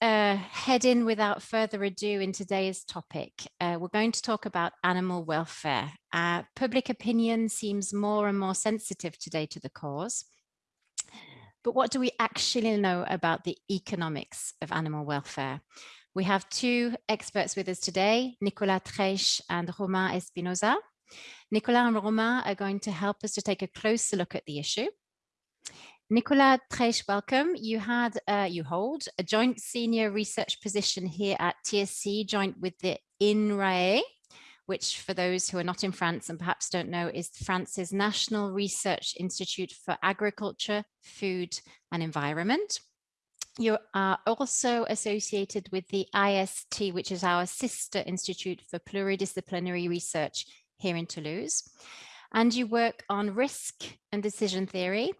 uh, head in without further ado in today's topic. Uh, we're going to talk about animal welfare. Uh, public opinion seems more and more sensitive today to the cause. But what do we actually know about the economics of animal welfare? We have two experts with us today, Nicolas Treich and Romain Espinosa. Nicolas and Romain are going to help us to take a closer look at the issue. Nicolas Treich, welcome. You had, uh, you hold a joint senior research position here at TSE, joint with the INRAE, which for those who are not in France and perhaps don't know is France's National Research Institute for Agriculture, Food and Environment. You are also associated with the IST, which is our sister institute for pluridisciplinary research here in Toulouse and you work on risk and decision theory,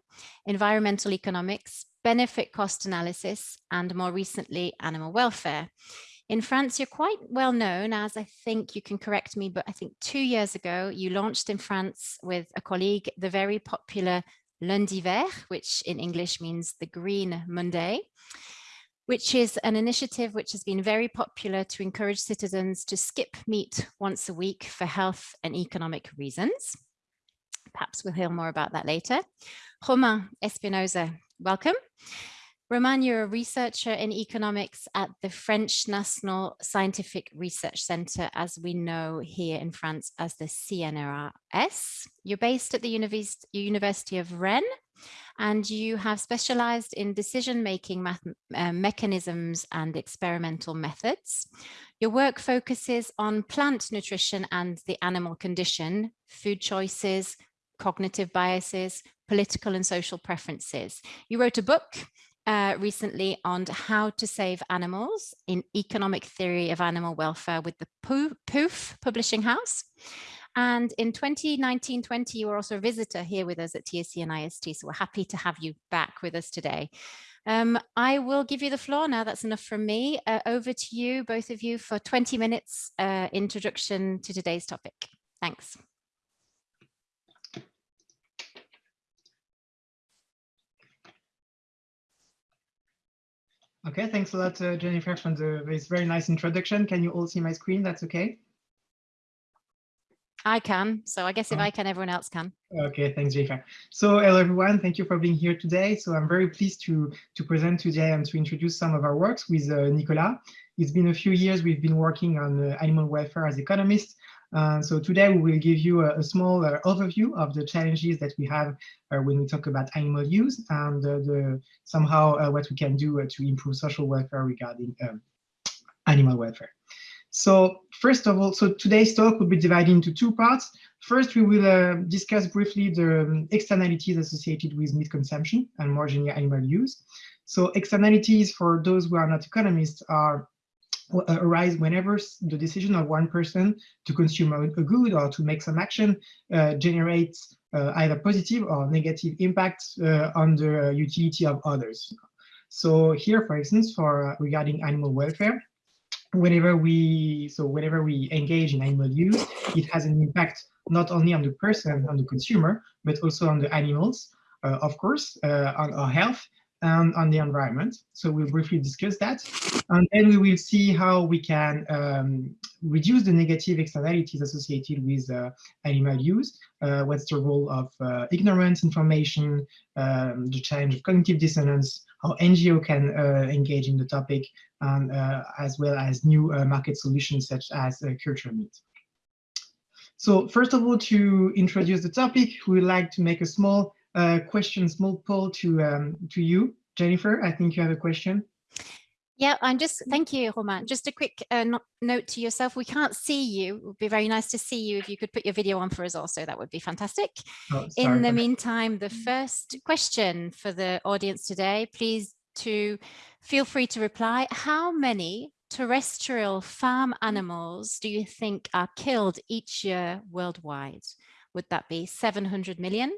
environmental economics, benefit cost analysis, and more recently, animal welfare. In France, you're quite well known as I think you can correct me, but I think two years ago, you launched in France with a colleague, the very popular Lundi Vert, which in English means the Green Monday, which is an initiative which has been very popular to encourage citizens to skip meat once a week for health and economic reasons. Perhaps we'll hear more about that later. Romain Espinosa, welcome. Romain, you're a researcher in economics at the French National Scientific Research Centre, as we know here in France as the CNRS. You're based at the University of Rennes, and you have specialized in decision-making uh, mechanisms and experimental methods. Your work focuses on plant nutrition and the animal condition, food choices, cognitive biases, political and social preferences. You wrote a book uh, recently on how to save animals in economic theory of animal welfare with the PUF publishing house. And in 2019-20, you were also a visitor here with us at TSE and IST, so we're happy to have you back with us today. Um, I will give you the floor now, that's enough from me. Uh, over to you, both of you, for 20 minutes uh, introduction to today's topic. Thanks. Okay, thanks a lot, uh, Jennifer, for the, this very nice introduction. Can you all see my screen? That's okay? I can. So I guess if oh. I can, everyone else can. Okay, thanks, Jennifer. So hello, everyone. Thank you for being here today. So I'm very pleased to, to present today and to introduce some of our works with uh, Nicolas. It's been a few years we've been working on uh, animal welfare as economists, uh, so today we will give you a, a small uh, overview of the challenges that we have uh, when we talk about animal use and uh, the somehow uh, what we can do to improve social welfare regarding um, animal welfare. So first of all, so today's talk will be divided into two parts. First, we will discuss briefly the um, externalities associated with meat consumption and more generally animal use. So externalities for those who are not economists are arise whenever the decision of one person to consume a, a good or to make some action uh, generates uh, either positive or negative impacts uh, on the utility of others. So here, for instance, for uh, regarding animal welfare, whenever we so whenever we engage in animal use, it has an impact not only on the person, on the consumer, but also on the animals, uh, of course, on our health, and on the environment. So we'll briefly discuss that. And then we will see how we can um, reduce the negative externalities associated with uh, animal use. Uh, what's the role of uh, ignorance information, um, the challenge of cognitive dissonance, how NGO can uh, engage in the topic, uh, as well as new uh, market solutions such as culture meat. So first of all, to introduce the topic, we would like to make a small uh, question, small poll to um, to you, Jennifer. I think you have a question. Yeah, I'm just, thank you, Romain. Just a quick uh, note to yourself. We can't see you. It would be very nice to see you if you could put your video on for us also. That would be fantastic. Oh, In the meantime, the first question for the audience today, please to feel free to reply. How many terrestrial farm animals do you think are killed each year worldwide? Would that be 700 million,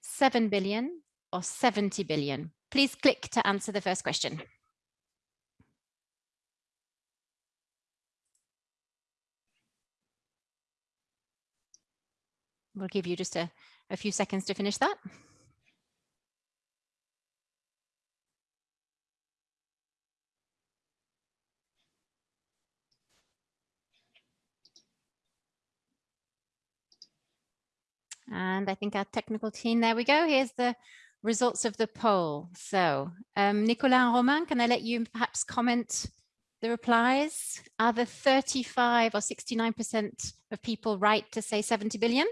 7 billion or 70 billion? Please click to answer the first question. We'll give you just a, a few seconds to finish that. And I think our technical team, there we go. Here's the results of the poll. So um, Nicolas and Romain, can I let you perhaps comment the replies? Are the 35 or 69% of people right to say 70 billion?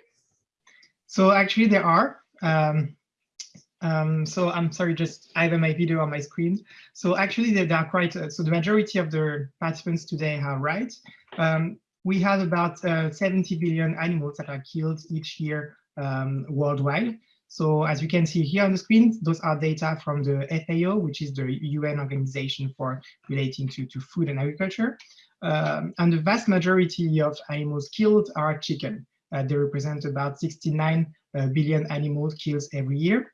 So actually there are. Um, um, so I'm sorry, just have my video on my screen. So actually they, they are quite, uh, so the majority of the participants today are right. Um, we have about uh, 70 billion animals that are killed each year um, worldwide. So as you can see here on the screen, those are data from the FAO, which is the UN organization for relating to, to food and agriculture. Um, and the vast majority of animals killed are chicken. Uh, they represent about 69 uh, billion animals killed every year.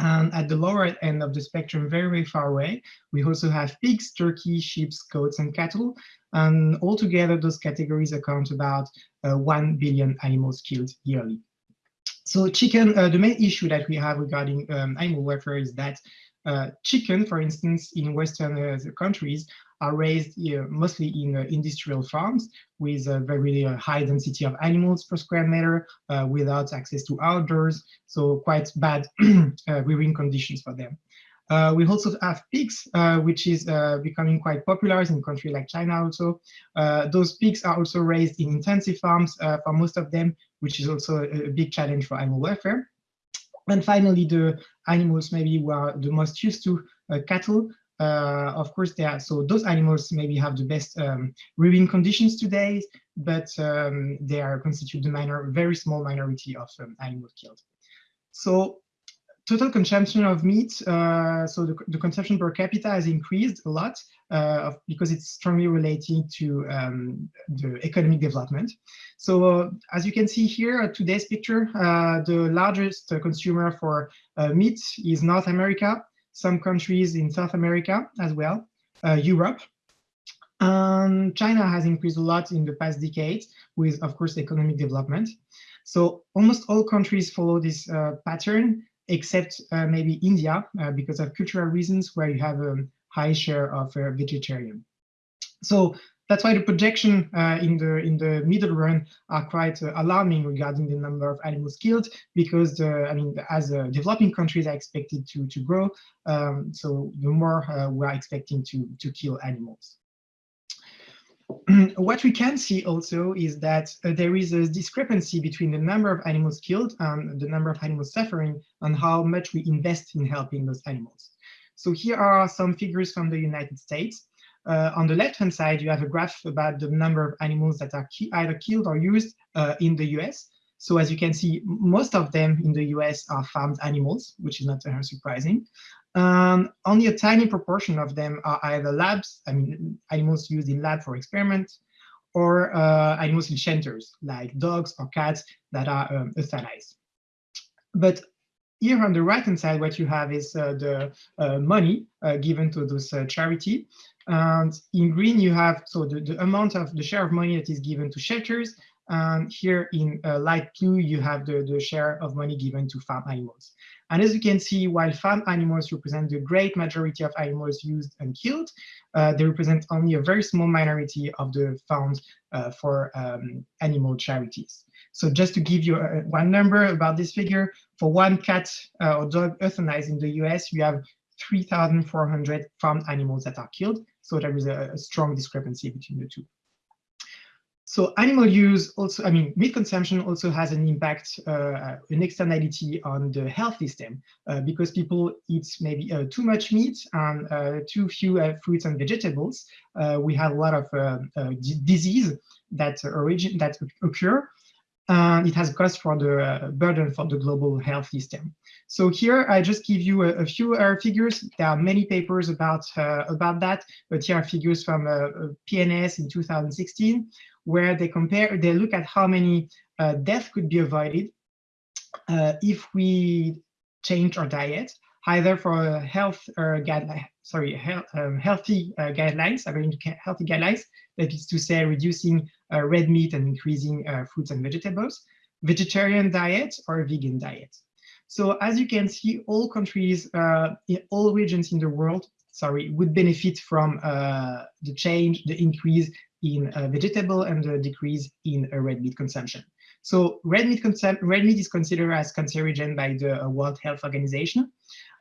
And at the lower end of the spectrum, very, very far away, we also have pigs, turkey, sheep, goats, and cattle. And altogether, those categories account about uh, 1 billion animals killed yearly. So chicken, uh, the main issue that we have regarding um, animal welfare is that uh, chicken, for instance, in Western uh, countries are raised mostly in uh, industrial farms with a very uh, high density of animals per square meter uh, without access to outdoors, so quite bad rearing conditions for them. Uh, we also have pigs, uh, which is uh, becoming quite popular in countries like China also. those pigs are also raised in intensive farms for most of them, which is also a, a big challenge for animal welfare. And finally, the animals maybe who are the most used to cattle, uh, of course, they are, so those animals maybe have the best um, rearing conditions today, but um, they are constitute the minor, very small minority of um, animals killed. So total consumption of meat, uh, so the, the, consumption per capita has increased a lot uh, because it's strongly related to um, the economic development. So uh, as you can see here, today's picture, the largest consumer for meat is North America, some countries in South America as well, Europe. Um, China has increased a lot in the past decades with, of course, economic development. So almost all countries follow this uh, pattern, except uh, maybe India, uh, because of cultural reasons where you have a high share of uh, vegetarian. So that's why the projection uh, in the in the middle run are quite uh, alarming regarding the number of animals killed because the, I mean as uh, developing countries are expected to to grow, um, so the more we are expecting to to kill animals. what we can see also is that uh, there is a discrepancy between the number of animals killed and the number of animals suffering and how much we invest in helping those animals. So here are some figures from the United States. Uh, on the left-hand side, you have a graph about the number of animals that are ki either killed or used uh, in the US. So as you can see, most of them in the US are farmed animals, which is not surprising. Um, only a tiny proportion of them are either labs, I mean, animals used in lab for experiments, or uh, animals in shelters, like dogs or cats that are um, euthanized. But here on the right-hand side, what you have is uh, the uh, money uh, given to this uh, charity. And in green, you have so the, the amount of the share of money that is given to shelters. And here in uh, light blue, you have the, the share of money given to farm animals. And as you can see, while farm animals represent the great majority of animals used and killed, uh, they represent only a very small minority of the funds uh, for um, animal charities. So just to give you uh, one number about this figure, for one cat uh, or dog euthanized in the US, you have 3,400 farm animals that are killed. So there is a, a strong discrepancy between the two. So animal use also, I mean, meat consumption also has an impact, uh, an externality on the health system uh, because people eat maybe uh, too much meat and uh, too few uh, fruits and vegetables. Uh, we have a lot of disease that origin that occur and it has cost for the uh, burden for the global health system. So here I just give you a, a few uh, figures. There are many papers about uh, about that, but here are figures from uh, uh, in 2016, where they compare, they look at how many uh, deaths could be avoided if we change our diet, either for health or guideline, sorry, health, um, healthy guidelines, according to healthy guidelines, that is to say reducing red meat and increasing uh, fruits and vegetables, vegetarian diet or vegan diet. So as you can see, all countries, uh, in all regions in the world, sorry, would benefit from uh, the change, the increase in uh, vegetable and the decrease in uh, red meat consumption. So red meat, red meat is considered as cancerogen by the World Health Organization.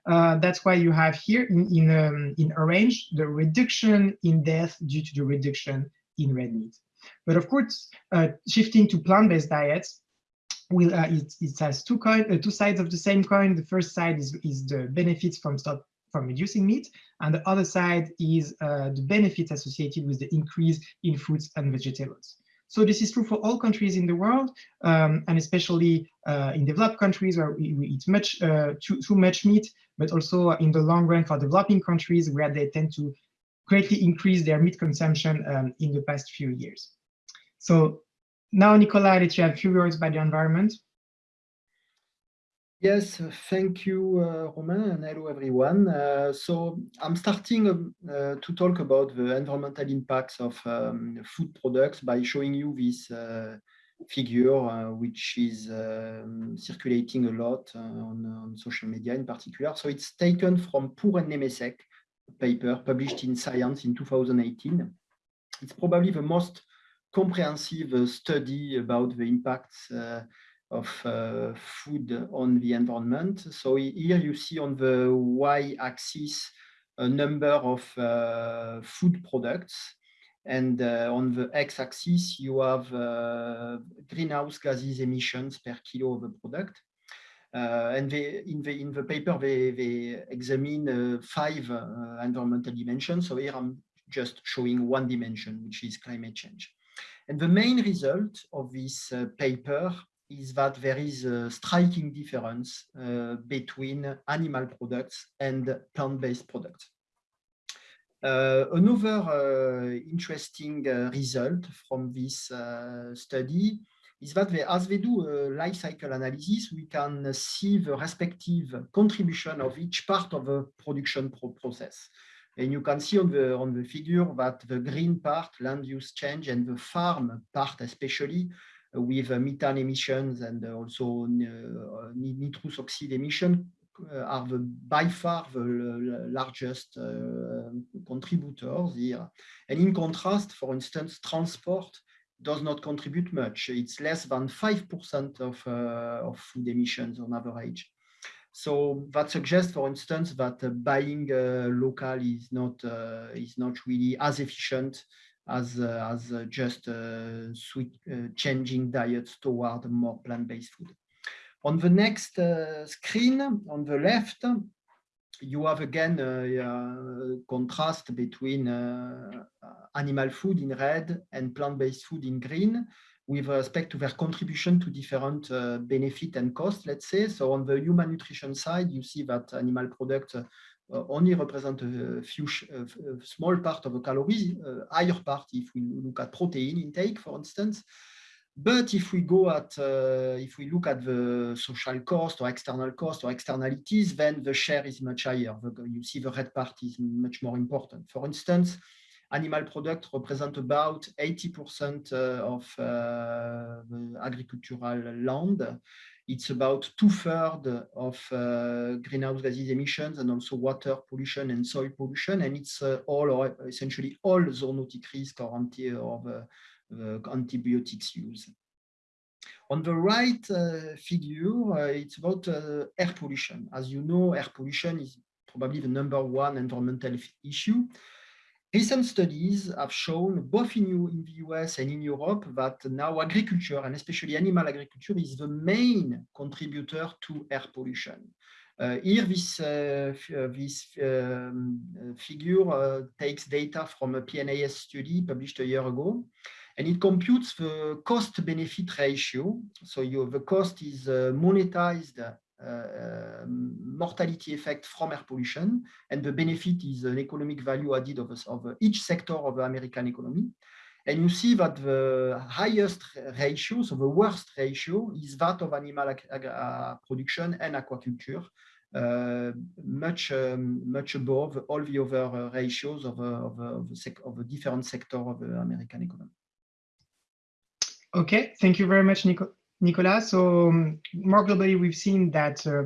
Uh, that's why you have here in, in, um, in orange the reduction in death due to the reduction in red meat. But of course, uh, shifting to plant-based diets, will uh, it, it has two coin, uh, two sides of the same coin. The first side is, is the benefits from stop from reducing meat, and the other side is the benefits associated with the increase in fruits and vegetables. So this is true for all countries in the world, um, and especially uh, in developed countries where we, we eat much uh, too, too much meat, but also in the long run for developing countries where they tend to greatly increased their meat consumption um, in the past few years. So now, Nicola, let you have a few words about the environment. Yes, thank you, uh, Romain, and hello, everyone. Uh, so I'm starting uh, to talk about the environmental impacts of um, food products by showing you this uh, figure, uh, which is um, circulating a lot uh, on, on, social media in particular. So it's taken from Poore and Nemecek paper published in Science in 2018. It's probably the most comprehensive study about the impacts uh, of uh, food on the environment. So here you see on the y-axis a number of uh, food products and uh, on the x-axis, you have uh, greenhouse gases emissions per kilo of a product. Uh, and they, in, the, in the paper, they, they examine five environmental dimensions. So here I'm just showing one dimension, which is climate change. And the main result of this uh, paper is that there is a striking difference uh, between animal products and plant-based products. Uh, another uh, interesting uh, result from this uh, study is that they, as they do a life cycle analysis, we can see the respective contribution of each part of the production pro process. And you can see on the, on the figure that the green part, land use change, and the farm part especially, uh, with uh, methane emissions and uh, also uh, nitrous oxide emission uh, are the, by far the largest uh, contributors here. And in contrast, for instance, transport does not contribute much. It's less than 5% of, of food emissions on average. So that suggests, for instance, that uh, buying uh, local is not uh, is not really as efficient as as just sweet, changing diets toward more plant-based food. On the next screen, on the left, you have again a, contrast between uh, animal food in red and plant-based food in green with respect to their contribution to different uh, benefit and cost, let's say. So on the human nutrition side, you see that animal products uh, only represent a few a small part of the calories, uh, higher part if we look at protein intake, for instance. But if we go at, uh, if we look at the social cost or external cost or externalities, then the share is much higher. You see the red part is much more important. For instance, animal products represent about 80% uh, of uh, the agricultural land. It's about two-thirds of uh, greenhouse gases emissions and also water pollution and soil pollution. And it's all or essentially all zoonotic risk or, anti or antibiotics use. On the right uh, figure, uh, it's about uh, air pollution. As you know, air pollution is probably the number one environmental issue. Recent studies have shown, both in, in, the US and in Europe, that now agriculture, and especially animal agriculture, is the main contributor to air pollution. Uh, here, this, uh, uh this um, figure uh, takes data from a PNAS study published a year ago, and it computes the cost-benefit ratio. So you, the cost is uh, monetized uh, mortality effect from air pollution, and the benefit is an economic value added of, of each sector of the American economy. And you see that the highest ratio, so the worst ratio, is that of animal uh, production and aquaculture, uh, much um, much above all the other uh, ratios of, of, of, of the different sector of the American economy. Okay, thank you very much, Nico. Nicolas. So um, more globally, we've seen that uh,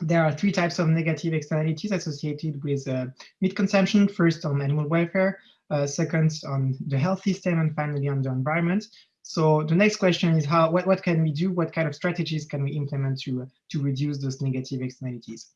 there are three types of negative externalities associated with uh, meat consumption. First, on animal welfare, uh, second, on the health system, and finally, on the environment. So the next question is how what, what can we do? What kind of strategies can we implement to, to reduce those negative externalities?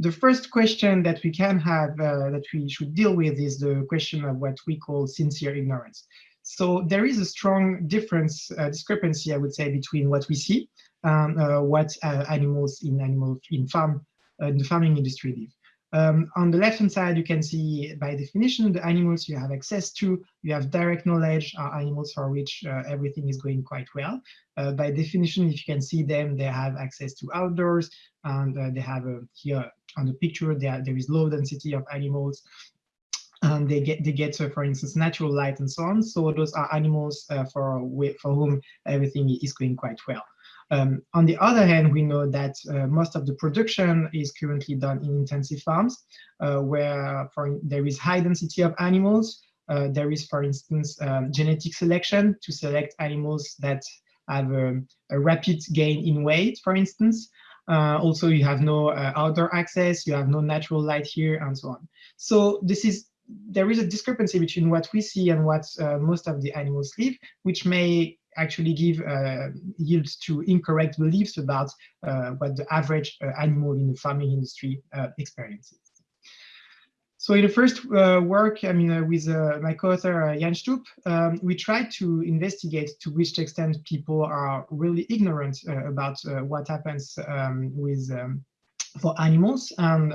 The first question that we can have uh, that we should deal with is the question of what we call sincere ignorance. So there is a strong difference, uh, discrepancy, I would say, between what we see and uh, what uh, animals in animal in farm uh, in the farming industry live. Um, on the left-hand side, you can see by definition the animals you have access to. You have direct knowledge are animals for which uh, everything is going quite well. Uh, by definition, if you can see them, they have access to outdoors, and uh, they have a, here on the picture there there is low density of animals. And they get they get, uh, for instance, natural light and so on. So those are animals uh, for for whom everything is going quite well. Um, on the other hand, we know that uh, most of the production is currently done in intensive farms, uh, where for, there is high density of animals. Uh, there is, for instance, um, genetic selection to select animals that have a, a rapid gain in weight, for instance. Uh, also, you have no uh, outdoor access, you have no natural light here, and so on. So this is there is a discrepancy between what we see and what uh, most of the animals live, which may actually give uh, yield to incorrect beliefs about uh, what the average uh, animal in the farming industry experiences. So in the first uh, work, I mean, uh, with uh, my co-author Jan Stoop, um, we tried to investigate to which extent people are really ignorant about what happens um, with um, for animals and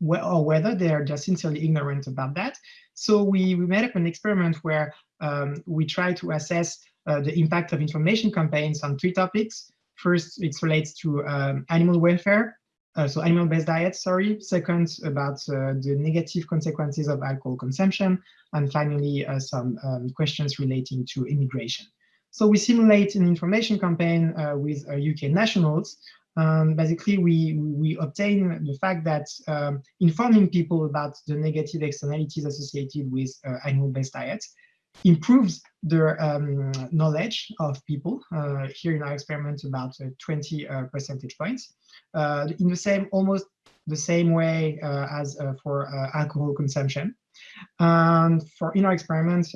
or whether they are just sincerely ignorant about that. So we, we made up an experiment where um, we try to assess uh, the impact of information campaigns on three topics. First, it relates to um, animal welfare, uh, so animal-based diets, sorry. Second, about uh, the negative consequences of alcohol consumption. And finally, uh, some um, questions relating to immigration. So we simulate an information campaign uh, with UK uh, nationals. Um, basically, we, we obtain the fact that um, informing people about the negative externalities associated with animal-based diets improves their um, knowledge of people. Uh, here in our experiment, about uh, 20 uh, percentage points. Uh, in the same, almost the same way uh, as uh, for alcohol consumption. And for in our experiment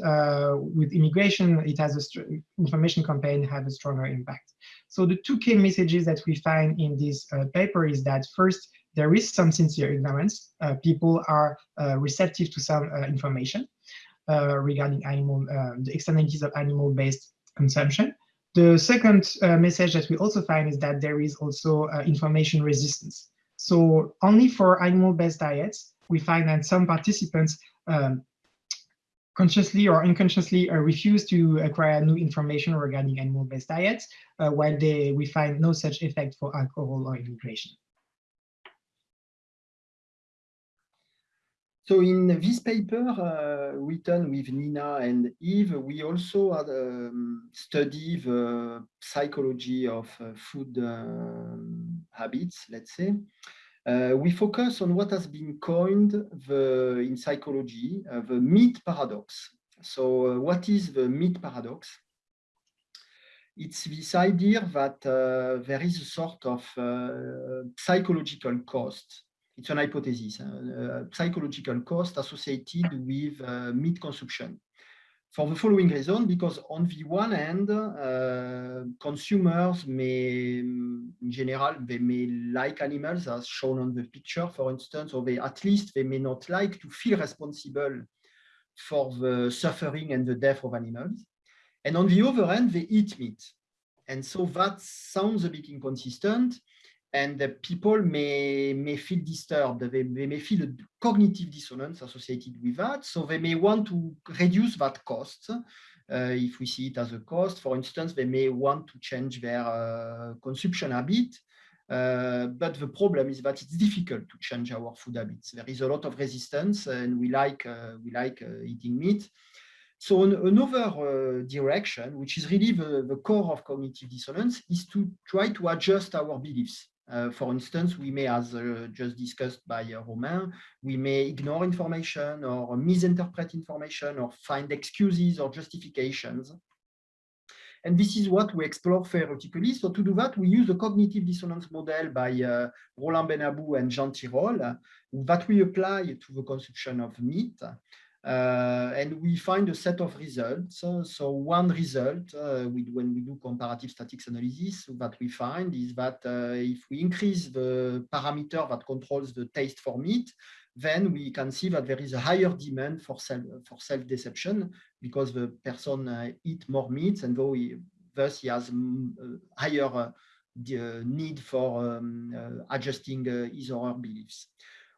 with immigration, it has a information campaign have a stronger impact. So the two key messages that we find in this paper is that first, there is some sincere ignorance. people are receptive to some information. Uh, regarding animal, uh, the externalities of animal-based consumption. The second uh, message that we also find is that there is also information resistance. So only for animal-based diets, we find that some participants um, consciously or unconsciously uh, refuse to acquire new information regarding animal-based diets, uh, while they, we find no such effect for alcohol or immigration. So in this paper uh, written with Nina and Yves, we also had, um, study the psychology of uh, food um, habits, let's say. Uh, we focus on what has been coined the, in psychology, uh, the meat paradox. So uh, what is the meat paradox? It's this idea that uh, there is a sort of psychological cost it's an hypothesis, uh, psychological cost associated with uh, meat consumption. For the following reason, because on the one hand, uh, consumers may, in general, they may like animals as shown on the picture, for instance, or they at least they may not like to feel responsible for the suffering and the death of animals. And on the other hand, they eat meat. And so that sounds a bit inconsistent and the people may, may feel disturbed. They, they may feel a cognitive dissonance associated with that. So they may want to reduce that cost. Uh, if we see it as a cost, for instance, they may want to change their uh, consumption habit. Uh, but the problem is that it's difficult to change our food habits. There is a lot of resistance and we like, uh, we like uh, eating meat. So an, another uh, direction, which is really the, the core of cognitive dissonance, is to try to adjust our beliefs. Uh, for instance, we may, as uh, just discussed by uh, Romain, we may ignore information or misinterpret information or find excuses or justifications. And this is what we explore theoretically. So to do that, we use a cognitive dissonance model by uh, Roland Benabou and Jean Tirole that we apply to the consumption of meat. Uh, and we find a set of results. Uh, so one result uh, when we do comparative statics analysis that we find is that if we increase the parameter that controls the taste for meat, then we can see that there is a higher demand for self for self deception because the person uh, eat more meat and though he, thus he has higher uh, need for um, uh, adjusting his or her beliefs.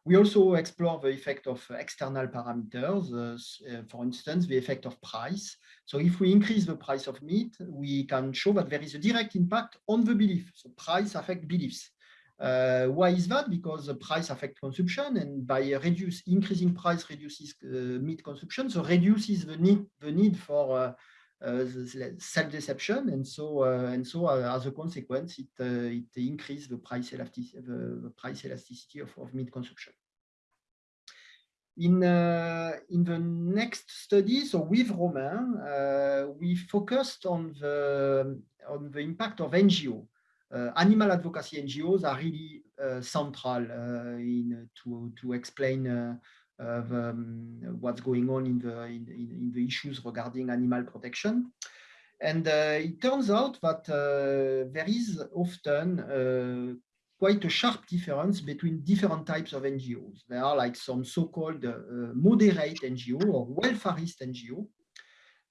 We also explore the effect of external parameters, uh, for instance, the effect of price. So if we increase the price of meat, we can show that there is a direct impact on the belief. So price affect beliefs. Uh, why is that? Because the price affects consumption, and by reduce increasing price reduces uh, meat consumption, so reduces the need the need for uh, uh self-deception, and so uh, and so uh, as a consequence, it it increases the price elasticity the, price elasticity of, of meat consumption. In in the next study, so with Romain, we focused on the on the impact of NGO. Uh, animal advocacy NGOs are really uh, central uh, in to to explain the, um, what's going on in the in, in, the issues regarding animal protection. And it turns out that there is often quite a sharp difference between different types of NGOs. There are like some so-called uh, moderate NGO or welfarist NGO,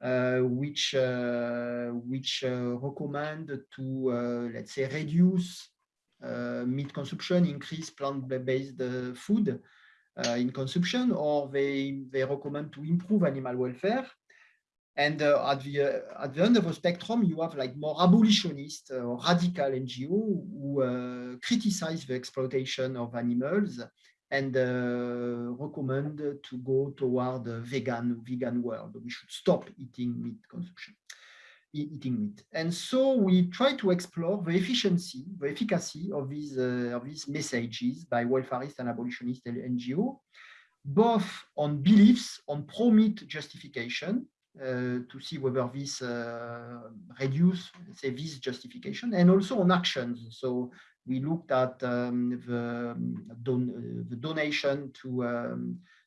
uh, which uh, which uh, recommend to let's say reduce meat consumption, increase plant-based food in consumption, or they they recommend to improve animal welfare. And uh, at the uh, at the end of the spectrum, you have like more abolitionist or radical NGO who uh, criticize the exploitation of animals and uh, recommend to go toward a vegan vegan world. We should stop eating meat consumption, eating meat. And so we try to explore the efficiency, the efficacy of these uh, of these messages by welfarist and abolitionist NGO, both on beliefs on pro-meat justification uh, to see whether this uh, reduce, say, this justification, and also on actions. So we looked at um, the, don the, donation to um, uh,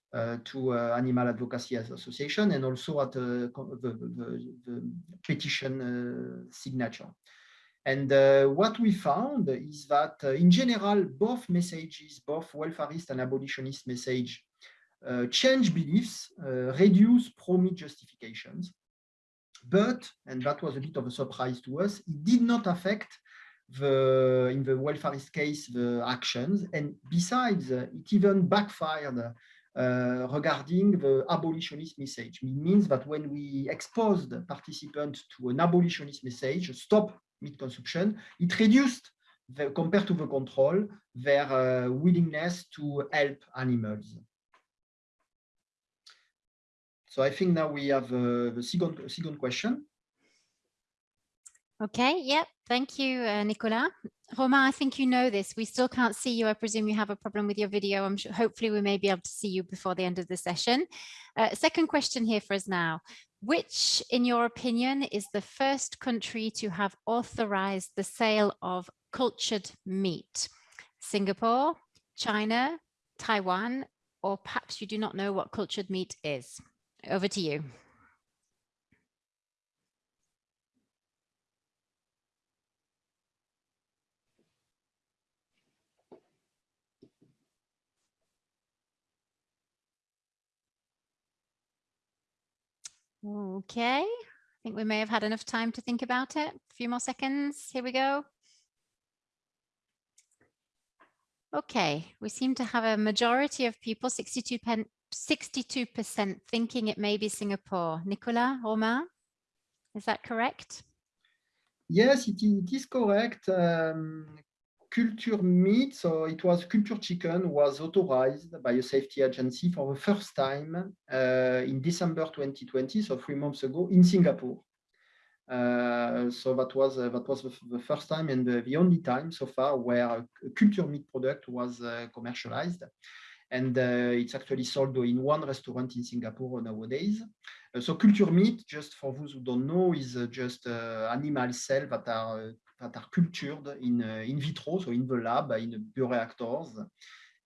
to uh, Animal Advocacy Association and also at uh, the, the, the, petition uh, signature. And uh, what we found is that uh, in general, both messages, both welfarist and abolitionist message, change beliefs, reduce pro-meat justifications. But, and that was a bit of a surprise to us, it did not affect the in the welfarist case the actions and besides it even backfired uh, regarding the abolitionist message. It means that when we exposed participants to an abolitionist message stop meat consumption it reduced the, compared to the control their uh, willingness to help animals. So i think now we have uh, the second second question. Okay, yep. Thank you, uh, Nicolas. Romain, I think you know this. We still can't see you. I presume you have a problem with your video. I'm sure, hopefully we may be able to see you before the end of the session. Uh, second question here for us now. Which, in your opinion, is the first country to have authorized the sale of cultured meat? Singapore, China, Taiwan, or perhaps you do not know what cultured meat is? Over to you. Okay, I think we may have had enough time to think about it. A few more seconds. Here we go. Okay, we seem to have a majority of people, 62%, 62% thinking it may be Singapore. Nicolas, Romain, is that correct? Yes, it, it is correct. Um, culture meat, so it was culture chicken, was authorized by a safety agency for the first time uh, in December 2020, so three months ago, in Singapore. Uh, so that was uh, that was the, first time and the, the, only time so far where a culture meat product was uh, commercialized and uh, it's actually sold in one restaurant in Singapore nowadays. Uh, so culture meat, just for those who don't know, is just animal cells that are that are cultured in in vitro, so in the lab, in bioreactors,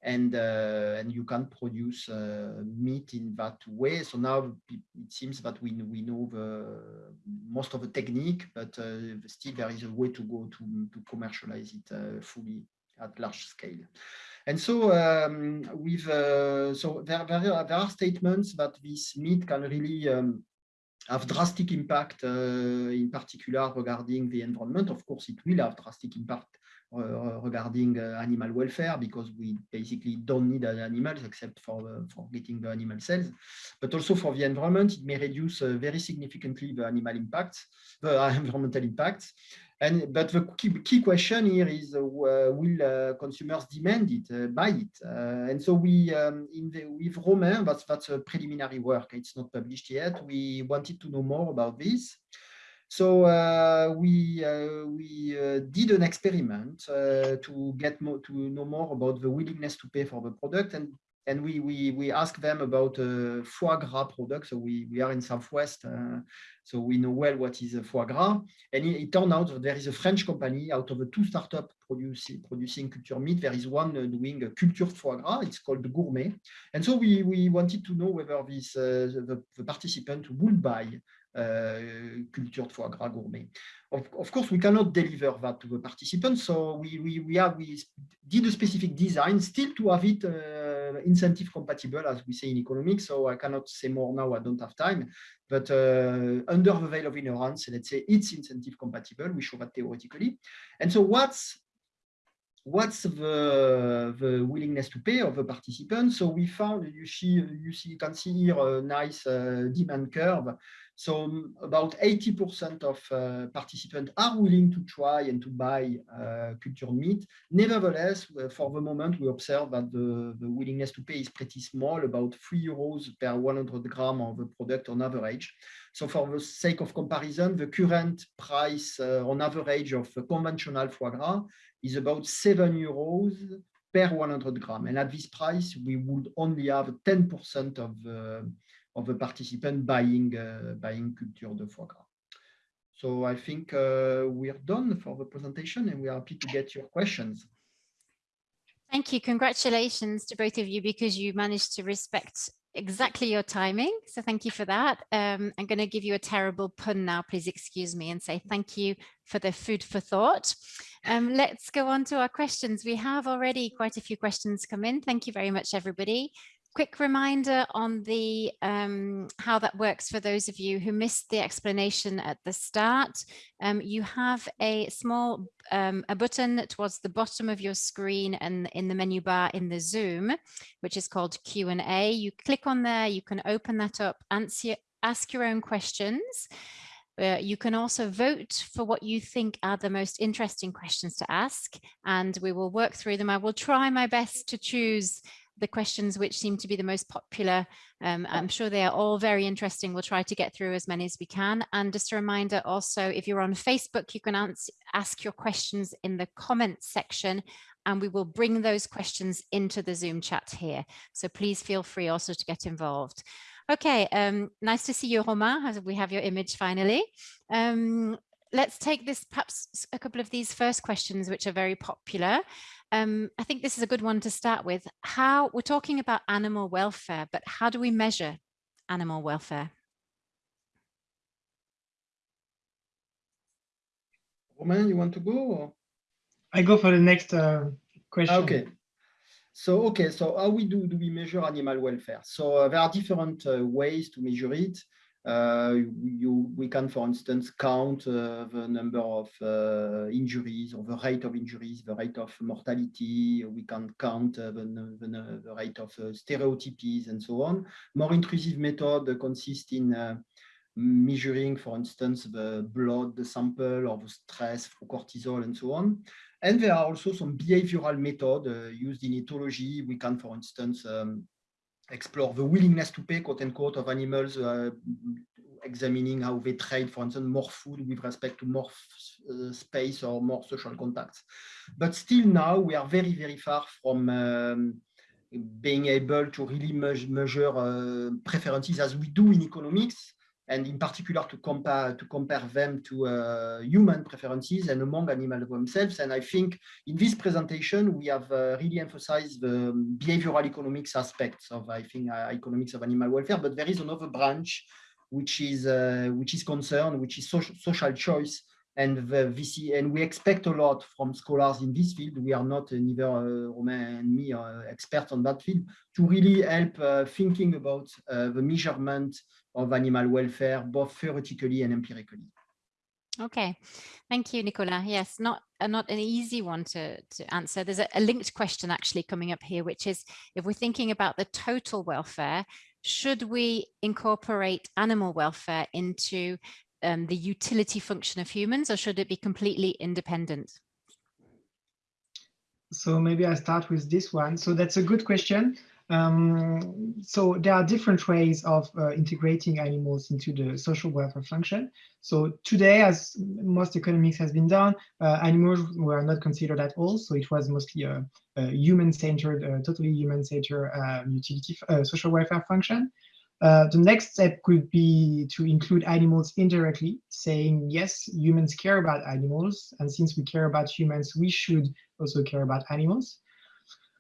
and uh, and you can produce uh, meat in that way. So now it seems that we we know the most of the technique, but uh, still there is a way to go to to commercialize it fully at large scale. And so um, with uh, so there, there are, there are statements that this meat can really um, have drastic impact, uh, in particular regarding the environment. Of course, it will have drastic impact uh, regarding uh, animal welfare because we basically don't need animals except for, for getting the animal cells. But also for the environment, it may reduce very significantly the animal impacts, the environmental impacts. And but the key, key question here is uh, will uh, consumers demand it, uh, buy it? and so we um, in the, with Romain, that's that's a preliminary work. It's not published yet. We wanted to know more about this. So uh, we uh, we uh, did an experiment to get more to know more about the willingness to pay for the product, and and we we we asked them about uh, foie gras products. So we we are in Southwest, uh, so we know well what is foie gras. And it, it, turned out that there is a French company out of the two startups producing producing culture meat. There is one uh, doing a cultured foie gras. It's called Gourmey. And so we we wanted to know whether this the, the participant would buy uh, cultured foie gras Gourmey. Of, of, course, we cannot deliver that to the participants, so we, we, we, have, we did a specific design still to have it uh, incentive compatible, as we say in economics, so I cannot say more now, I don't have time, but uh, under the veil of ignorance, let's say it's incentive compatible, we show that theoretically. And so what's what's the, the willingness to pay of the participants? So we found, you see, you see, can see here a nice uh, demand curve. So um, about 80% of uh, participants are willing to try and to buy uh, cultured meat. Nevertheless, uh, for the moment, we observe that the, the, willingness to pay is pretty small, about 3 euros per 100 gram of the product on average. So for the sake of comparison, the current price uh, on average of conventional foie gras is about 7 euros per 100 gram. And at this price, we would only have 10% of the of the participant buying uh, buying culture de foie gras. So I think uh, we're done for the presentation and we're happy to get your questions. Thank you. Congratulations to both of you because you managed to respect exactly your timing. So thank you for that. Um, I'm going to give you a terrible pun now, please excuse me, and say thank you for the food for thought. Um, let's go on to our questions. We have already quite a few questions come in. Thank you very much, everybody quick reminder on the um, how that works for those of you who missed the explanation at the start. Um, you have a small um, a button towards the bottom of your screen and in the menu bar in the Zoom, which is called Q&A. You click on there, you can open that up, answer, ask your own questions. Uh, you can also vote for what you think are the most interesting questions to ask, and we will work through them. I will try my best to choose the questions which seem to be the most popular. Um, I'm sure they are all very interesting. We'll try to get through as many as we can. And just a reminder also, if you're on Facebook, you can answer, ask your questions in the comments section and we will bring those questions into the Zoom chat here. So please feel free also to get involved. Okay, um, nice to see you, Romain, as we have your image finally. Um, let's take this perhaps a couple of these first questions, which are very popular. Um, I think this is a good one to start with. How we're talking about animal welfare, but how do we measure animal welfare? Romain, you want to go? Or? I go for the next uh, question. Okay. So, okay, so how we do, do we measure animal welfare? So uh, there are different uh, ways to measure it. Uh, you, we can, for instance, count uh, the number of uh, injuries or the rate of injuries, the rate of mortality. We can count the, the, the, rate of stereotypies and so on. More intrusive method consist in measuring, for instance, the blood the sample or the stress through cortisol and so on. And there are also some behavioral method uh, used in ethology. We can, for instance, um, explore the willingness to pay, quote unquote, of animals, uh, examining how they trade, for instance, more food with respect to more uh, space or more social contacts. But still now we are very, very far from um, being able to really measure uh, preferences as we do in economics. And in particular to compare to compare them to uh, human preferences and among animals themselves. And I think in this presentation we have uh, really emphasized the behavioral economics aspects of I think uh, economics of animal welfare. But there is another branch which is uh, which is concerned, which is social, social choice. And the VC, and we expect a lot from scholars in this field. We are not uh, neither uh, Romain and me experts on that field to really help thinking about the measurement of animal welfare, both theoretically and empirically. Okay, thank you, Nicolas. Yes, not uh, not an easy one to, to answer. There's a, a, linked question actually coming up here, which is if we're thinking about the total welfare, should we incorporate animal welfare into um, the utility function of humans or should it be completely independent? So maybe I start with this one. So that's a good question. Um, so there are different ways of uh, integrating animals into the social welfare function. So today, as most economics has been done, uh, animals were not considered at all. So it was mostly a, a human-centered, uh, totally human-centered um, utility uh, social welfare function. Uh, the next step could be to include animals indirectly, saying, yes, humans care about animals. And since we care about humans, we should also care about animals.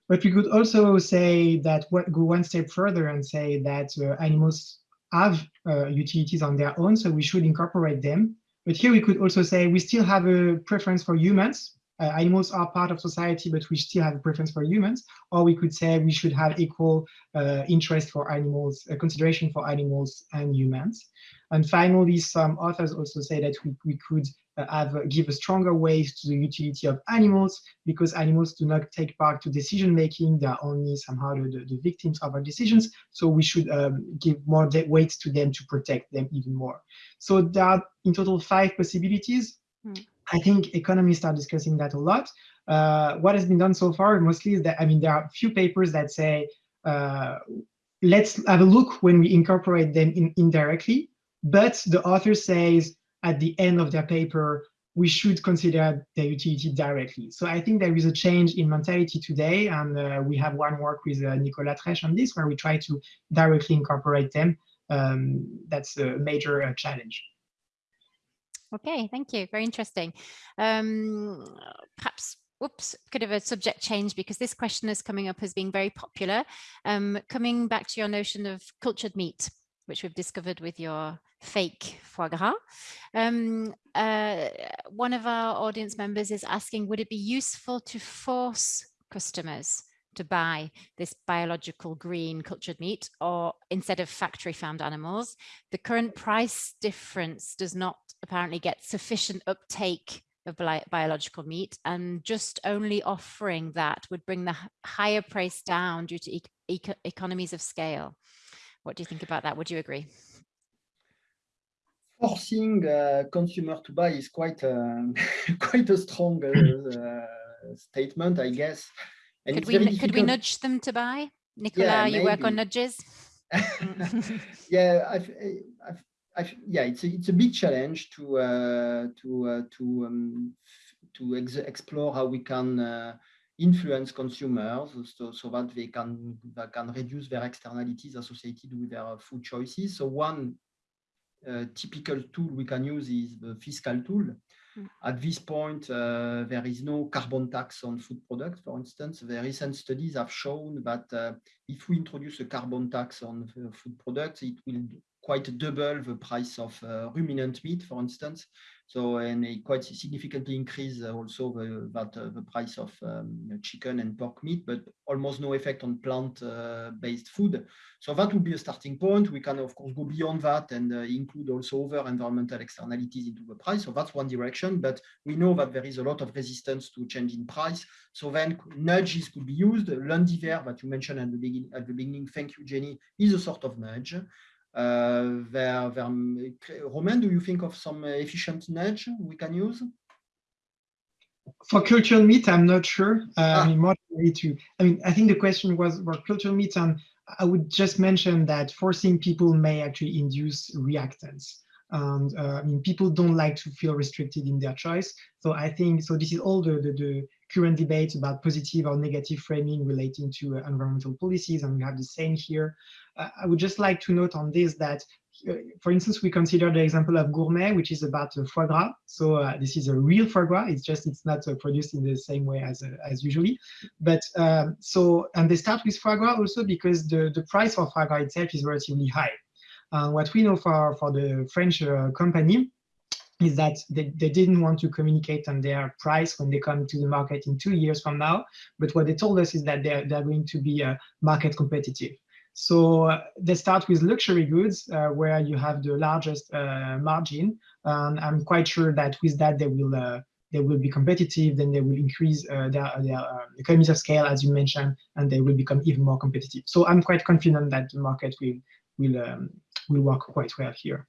But we could also say that what, go one step further and say that uh, animals have uh, utilities on their own, so we should incorporate them. But here we could also say we still have a preference for humans. Uh, animals are part of society, but we still have a preference for humans. Or we could say we should have equal uh, interest for animals, consideration for animals and humans. And finally, some authors also say that we, we could have uh, give a stronger weight to the utility of animals because animals do not take part to decision making. They are only somehow the, the victims of our decisions. So we should um, give more weight to them to protect them even more. So there are in total five possibilities. Hmm. I think economists are discussing that a lot. Uh, what has been done so far mostly is that, I mean, there are a few papers that say, uh, let's have a look when we incorporate them in indirectly. But the author says at the end of their paper, we should consider their utility directly. So I think there is a change in mentality today, and uh, we have one work with uh, Nicolas Treich on this, where we try to directly incorporate them. Um, that's a major uh, challenge. Okay, thank you. Very interesting. Um, perhaps Oops, could have a subject change because this question is coming up as being very popular. Um, coming back to your notion of cultured meat, which we've discovered with your fake foie gras. Um, uh, one of our audience members is asking, would it be useful to force customers to buy this biological green cultured meat or instead of factory farmed animals? The current price difference does not apparently get sufficient uptake of bi biological meat and just only offering that would bring the higher price down due to e economies of scale. What do you think about that? Would you agree? forcing uh, consumer to buy is quite a, quite a strong uh, statement, I guess. And could we could we nudge them to buy? Nicola, yeah, you work on nudges. yeah, I've, I've, I've, yeah, it's a, it's a big challenge to uh, to uh, to um, to ex explore how we can uh, influence consumers so, so that they can they can reduce their externalities associated with their food choices. So one uh, typical tool we can use is the fiscal tool. Mm. At this point, uh, there is no carbon tax on food products, for instance. The recent studies have shown that uh, if we introduce a carbon tax on food products, it will quite double the price of uh, ruminant meat, for instance. So, and it quite significantly increase uh, also the, that, uh, the price of um, chicken and pork meat, but almost no effect on plant-based uh, food. So that would be a starting point. We can, of course, go beyond that and uh, include also other environmental externalities into the price. So that's one direction, but we know that there is a lot of resistance to change in price. So then nudges could be used. Lundi Vert that you mentioned at the, beginning, at the beginning, thank you, Jenny, is a sort of nudge. Uh, there, there, Romain, do you think of some efficient nudge we can use? For cultural meat, I'm not sure. Uh, ah. I mean, more to. I mean, I think the question was for cultural meat, and I would just mention that forcing people may actually induce reactance. And uh, I mean, people don't like to feel restricted in their choice. So I think so. This is all the the, the current debate about positive or negative framing relating to uh, environmental policies, and we have the same here. I would just like to note on this that uh, for instance, we consider the example of Gourmey, which is about uh, foie gras. So uh, this is a real foie gras. It's just it's not uh, produced in the same way as uh, as usually. But um, so and they start with foie gras also because the the price for foie gras itself is relatively high. Uh, what we know for for the French company is that they, they didn't want to communicate on their price when they come to the market in two years from now. But what they told us is that they're, they're going to be market competitive. So uh, they start with luxury goods uh, where you have the largest uh, margin. And I'm quite sure that with that they will uh, they will be competitive. Then they will increase uh, their their economies of scale, as you mentioned, and they will become even more competitive. So I'm quite confident that the market will will um, will work quite well here.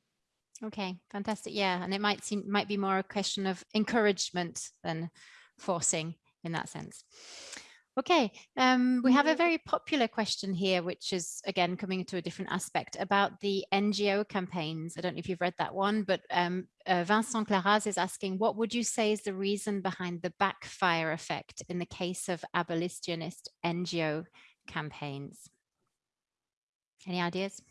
Okay, fantastic. Yeah, and it might seem might be more a question of encouragement than forcing in that sense. Okay, um, we have a very popular question here, which is again coming to a different aspect about the NGO campaigns. I don't know if you've read that one, but um, uh, Vincent Claraz is asking, what would you say is the reason behind the backfire effect in the case of abolitionist NGO campaigns? Any ideas?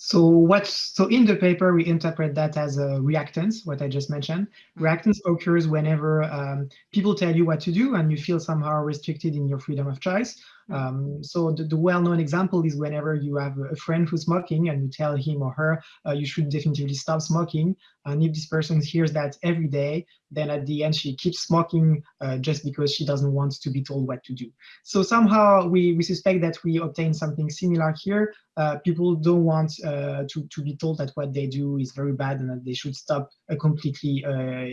So what? So in the paper, we interpret that as a reactance, what I just mentioned. Mm-hmm. Reactance occurs whenever um, people tell you what to do and you feel somehow restricted in your freedom of choice. Um, so the, the well-known example is whenever you have a friend who's smoking and you tell him or her uh, you should definitely stop smoking. And if this person hears that every day, then at the end she keeps smoking uh, just because she doesn't want to be told what to do. So somehow we, we suspect that we obtain something similar here. Uh, people don't want uh, to, to be told that what they do is very bad and that they should stop uh, completely uh,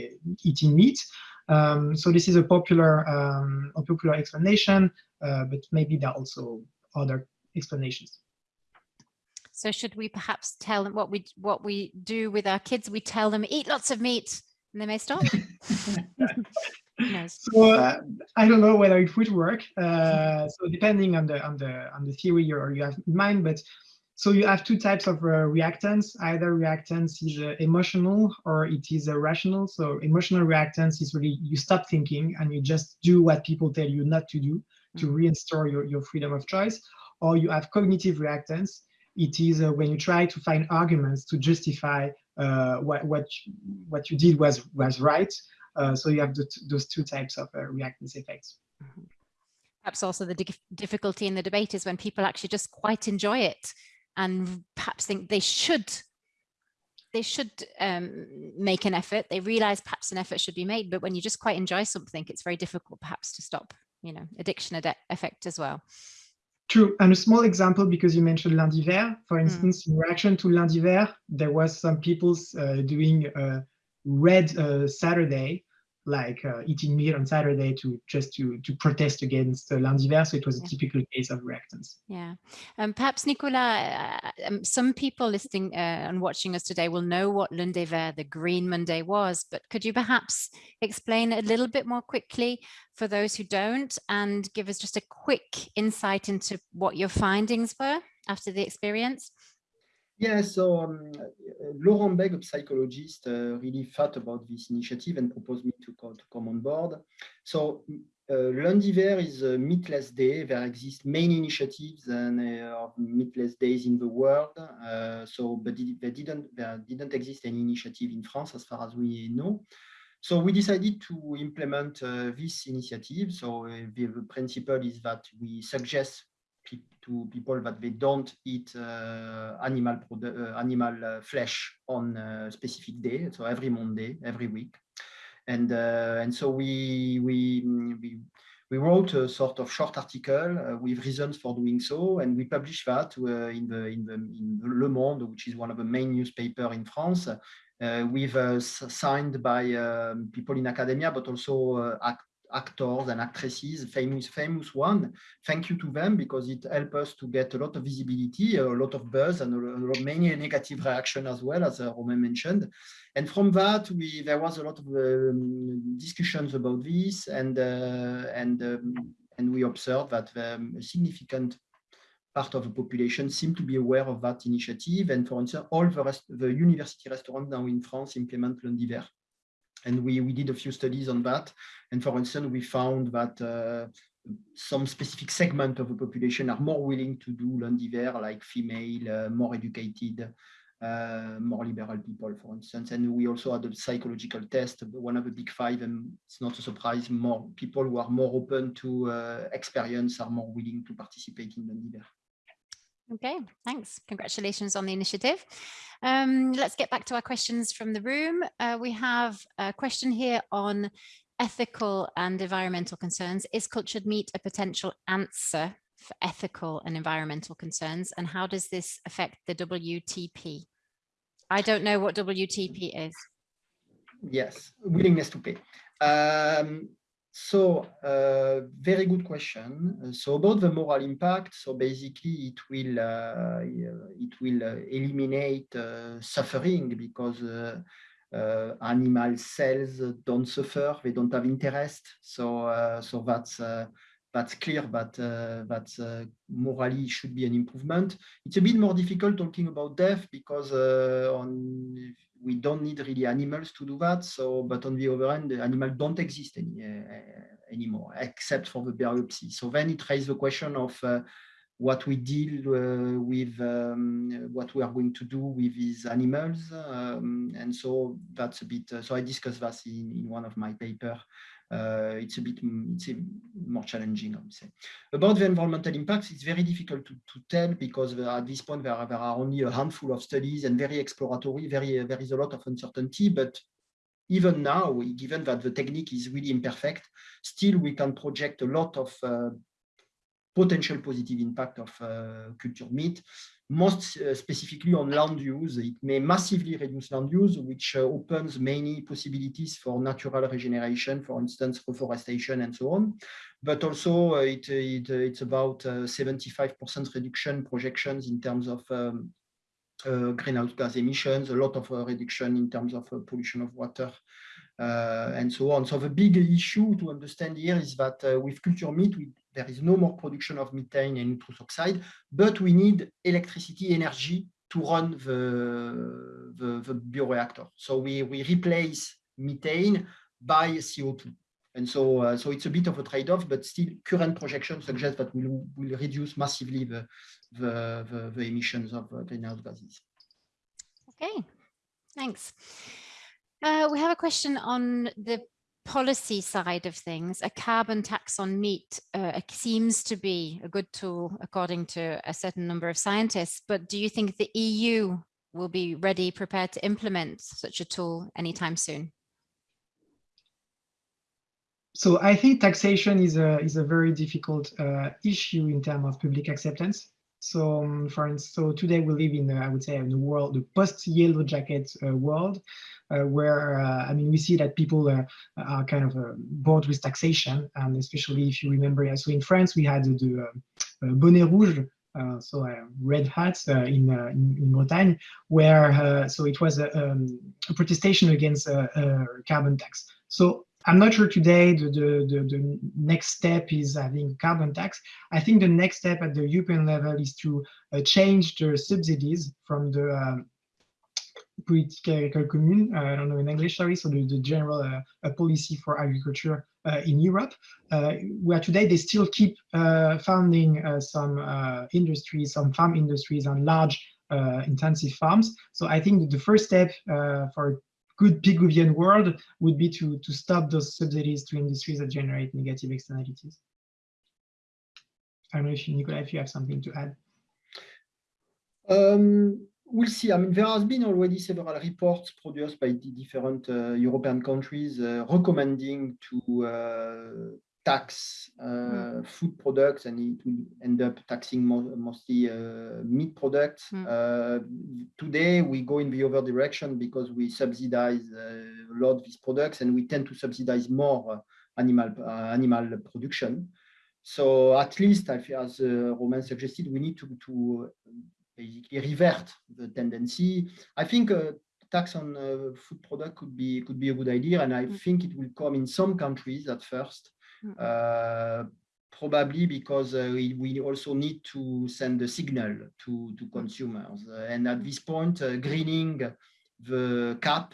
eating meat. Um, so this is a popular, um, a popular explanation, but maybe there are also other explanations. So should we perhaps tell them what we what we do with our kids? We tell them eat lots of meat, and they may stop. So uh, I don't know whether it would work. Uh, so depending on the on the on the theory you you have in mind, but so you have two types of uh, reactance. Either reactance is uh, emotional or it is uh, rational. So emotional reactance is really you stop thinking and you just do what people tell you not to do to mm. reinstore your, your freedom of choice. Or you have cognitive reactance. It is uh, when you try to find arguments to justify what what what you did was was right. Uh, so you have the, those two types of reactance effects. Mm -hmm. Perhaps also the difficulty in the debate is when people actually just quite enjoy it and perhaps think they should they should um, make an effort. They realize perhaps an effort should be made, but when you just quite enjoy something, it's very difficult perhaps to stop, you know, addiction ad effect as well. True. And a small example, because you mentioned lundi vert, for mm. instance, mm. in reaction to lundi vert, there was some people uh, doing a red uh, Saturday like uh, eating meat on Saturday to just to to protest against uh, lundi vert. So it was a typical case of reactance. Yeah, um, perhaps Nicolas, uh, um, some people listening uh, and watching us today will know what lundi vert, the Green Monday, was. But could you perhaps explain a little bit more quickly for those who don't, and give us just a quick insight into what your findings were after the experience? Yeah, so um, Laurent Bègue, a psychologist, uh, really thought about this initiative and proposed me to, co to come on board. So uh, Lundi Vert is a meatless day. There exist many initiatives and uh, meatless days in the world. Uh, so, but there didn't there didn't exist any initiative in France as far as we know. So we decided to implement uh, this initiative. So uh, the principle is that we suggest to people that they don't eat uh, animal uh, animal uh, flesh on a specific day, so every Monday, every week, and and so we we we we wrote a sort of short article uh, with reasons for doing so, and we published that uh, in the in the in Le Monde, which is one of the main newspaper in France, uh, with signed by um, people in academia, but also actors and actresses, famous, famous one. Thank you to them because it helped us to get a lot of visibility, a lot of buzz, and a lot, of many negative reaction as well, as uh, Romain mentioned. And from that, we there was a lot of um, discussions about this, and uh, and um, and we observed that um, a significant part of the population seem to be aware of that initiative. And for instance, all the rest, the university restaurants now in France implement lundi vert. And we, we did a few studies on that. And for instance, we found that uh, some specific segment of the population are more willing to do lundi vert, like female, uh, more educated, uh, more liberal people, for instance. And we also had a psychological test, one of the big five, and it's not a surprise, more people who are more open to uh, experience are more willing to participate in lundi vert. Okay, thanks. Congratulations on the initiative. Um, let's get back to our questions from the room. Uh, we have a question here on ethical and environmental concerns. Is cultured meat a potential answer for ethical and environmental concerns? And how does this affect the WTP? I don't know what WTP is. Yes, willingness to pay. Um, so, uh, very good question. So about the moral impact, so basically it will uh, it will uh, eliminate uh, suffering because uh, uh, animal cells don't suffer, they don't have interest. So, so that's that's clear but that morally should be an improvement. It's a bit more difficult talking about death because on, we don't need really animals to do that. So, but on the other hand, the animals don't exist any, anymore except for the biopsy. So then it raises the question of what we deal uh, with, um, what we are going to do with these animals. Um, and so that's a bit, uh, so I discussed that in, in one of my paper. Uh, it's a bit it's a more challenging, I would say. About the environmental impacts, it's very difficult to, to tell because at this point there are, there are only a handful of studies and very exploratory, very, there is a lot of uncertainty, but even now, given that the technique is really imperfect, still we can project a lot of uh, potential positive impact of uh, cultured meat. Most uh, specifically on land use, it may massively reduce land use, which uh, opens many possibilities for natural regeneration, for instance, reforestation and so on. But also it, it it's about 75% reduction projections in terms of um, uh, greenhouse gas emissions, a lot of uh, reduction in terms of uh, pollution of water, and so on. So the big issue to understand here is that with culture meat, we there is no more production of methane and nitrous oxide, but we need electricity energy to run the, the, the bioreactor. So we, we replace methane by CO2. And so, uh, so it's a bit of a trade-off, but still current projections suggest that we will will reduce massively the, the, the, the emissions of uh, greenhouse gases. Okay, thanks. Uh, we have a question on the policy side of things, a carbon tax on meat uh, seems to be a good tool, according to a certain number of scientists. But do you think the EU will be ready, prepared to implement such a tool anytime soon? So I think taxation is a is a very difficult uh, issue in terms of public acceptance. So, um, for instance, so today we live in, uh, I would say, in the world, the post-yellow jacket uh, world, uh, where uh, I mean, we see that people uh, are kind of uh, bored with taxation, and especially if you remember, so in France we had the, bonnet rouge, so red hats in, in, in Bretagne, where so it was a, um, a protestation against carbon tax. So I'm not sure today the, the, the, the, next step is having carbon tax. I think the next step at the European level is to uh, change the subsidies from the um, political commune, uh, I don't know in English, sorry, so the, the general uh, policy for agriculture uh, in Europe, uh, where today they still keep uh, funding some industries, some farm industries and large intensive farms. So I think the first step for good Pigouvian world would be to, to stop those subsidies to industries that generate negative externalities. I don't know if you, Nicola, if you have something to add. Um, we'll see. I mean, there has been already several reports produced by the different uh, European countries uh, recommending to uh, tax mm. food products and it will end up taxing mo mostly uh, meat products. Mm. Uh, today, we go in the other direction because we subsidize a lot of these products and we tend to subsidize more animal, animal production. So at least, as Romain suggested, we need to, to basically revert the tendency. I think uh, tax on uh, food product could be could be a good idea, and I mm. think it will come in some countries at first. Uh, probably because uh, we, we, also need to send a signal to, to consumers. And at this point, uh, greening the cap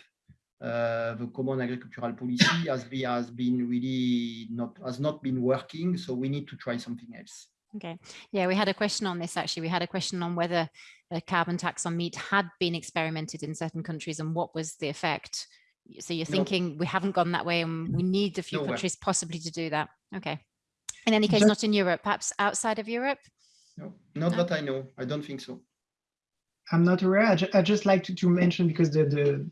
uh, the common agricultural policy has been, has been really not has not been working. So we need to try something else. Okay. Yeah, we had a question on this actually. We had a question on whether a carbon tax on meat had been experimented in certain countries and what was the effect. So you're thinking we haven't gone that way and we need a few Nowhere. countries possibly to do that. Okay. In any case, Just- not in Europe, perhaps outside of Europe. No, not No. that I know. I don't think so. I'm not aware. I, ju I just like to, to mention because the, the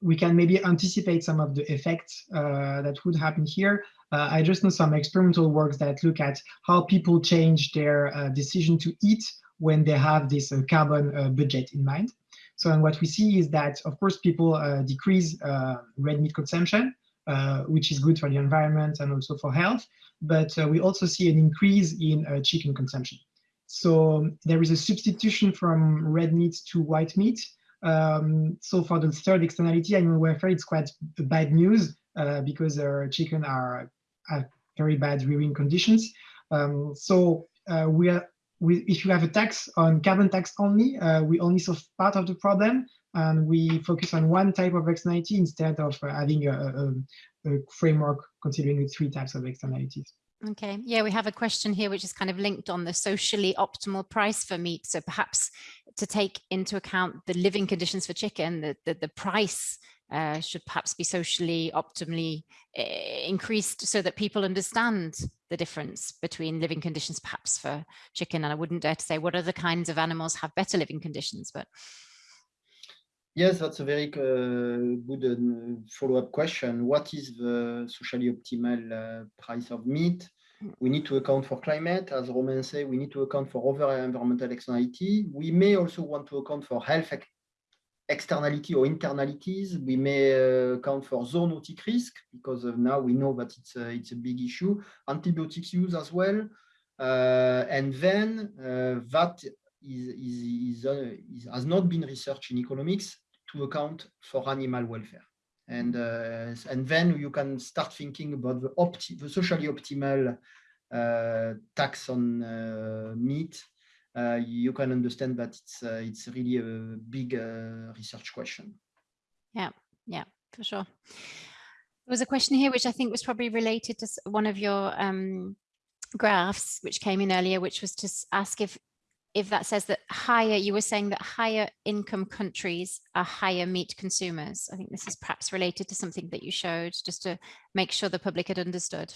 we can maybe anticipate some of the effects uh, that would happen here. Uh, I just know some experimental works that look at how people change their uh, decision to eat when they have this uh, carbon uh, budget in mind. So and what we see is that, of course, people uh, decrease uh, red meat consumption, uh, which is good for the environment and also for health. But uh, we also see an increase in uh, chicken consumption. So there is a substitution from red meat to white meat. Um, so for the third externality, animal welfare, it's quite bad news uh, because our chicken are very bad rearing conditions. Um, so we are, we, if you have a tax on carbon tax only, uh, we only solve part of the problem and we focus on one type of externality instead of uh, having a, a, a framework considering the three types of externalities. Okay, yeah, we have a question here which is kind of linked on the socially optimal price for meat. So perhaps to take into account the living conditions for chicken, the, the, the price uh, should perhaps be socially optimally uh, increased so that people understand the difference between living conditions perhaps for chicken. And I wouldn't dare to say what other kinds of animals have better living conditions, but Yes, that's a very uh, good uh, follow-up question. What is the socially optimal uh, price of meat? We need to account for climate, as Romain said, we need to account for other environmental externality. We may also want to account for health externality or internalities. We may uh, account for zoonotic risk because now we know that it's a, it's a big issue. Antibiotics use as well. Uh, and then uh, that is, is, is, uh, is, has not been researched in economics to account for animal welfare. And, uh, and then you can start thinking about the, opti the socially optimal uh, tax on meat. Uh, you can understand that it's, uh, it's really a big uh, research question. Yeah, yeah, for sure. There was a question here which I think was probably related to one of your um, graphs which came in earlier, which was to ask if if that says that higher, you were saying that higher income countries are higher meat consumers. I think this is perhaps related to something that you showed just to make sure the public had understood.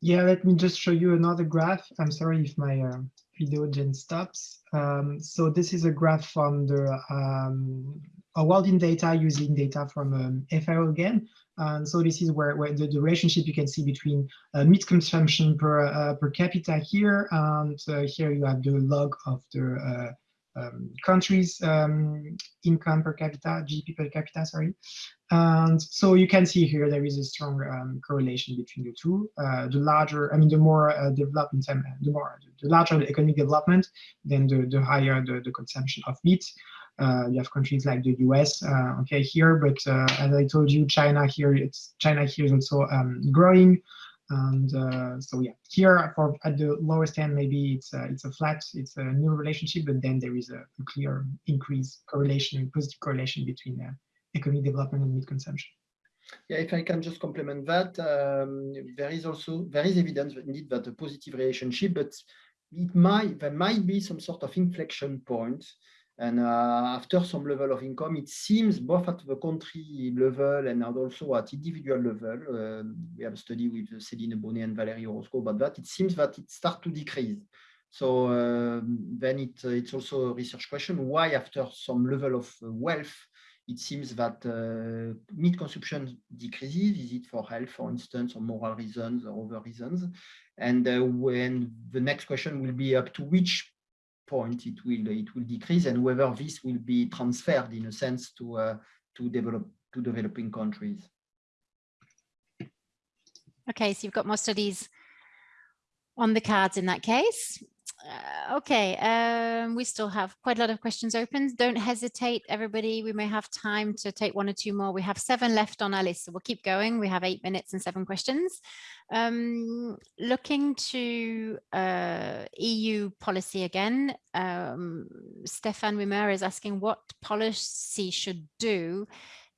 Yeah, let me just show you another graph. I'm sorry if my uh, video gen stops. Um, so this is a graph from the um, Our World in Data using data from um, FAO again. And so this is where, where the, the relationship you can see between uh, meat consumption per uh, per capita here, and uh, here you have the log of the uh, um, country's um, income per capita, GDP per capita, sorry. And so you can see here there is a strong um, correlation between the two. Uh, the larger, I mean, the more uh, developed in the more the larger the economic development, then the, the higher the, the consumption of meat. Uh, you have countries like the US, uh, okay, here, but uh, as I told you, China here, it's China here is also um, growing, and uh, so yeah, here for at the lowest end, maybe it's a, it's a flat, it's a new relationship, but then there is a, a clear increase correlation, positive correlation between uh, economic development and meat consumption. Yeah, if I can just complement that, um, there is also there is evidence indeed that a positive relationship, but it might there might be some sort of inflection point and uh, after some level of income, it seems both at the country level and also at individual level, uh, we have a study with Céline Bonnet and Valérie Orozco about that, it seems that it starts to decrease. So uh, then it, it's also a research question, why after some level of wealth, it seems that uh, meat consumption decreases. Is it for health, for instance, or moral reasons or other reasons? And uh, when the next question will be up to which point it will it will decrease and whether this will be transferred in a sense to uh, to develop to developing countries. Okay so you've got more studies on the cards in that case uh, okay um, we still have quite a lot of questions open. Don't hesitate everybody. We may have time to take one or two more. We have seven left on our list so we'll keep going. We have eight minutes and seven questions. Um, looking to uh, EU policy again, um, Stefan Wimmer is asking what policy should do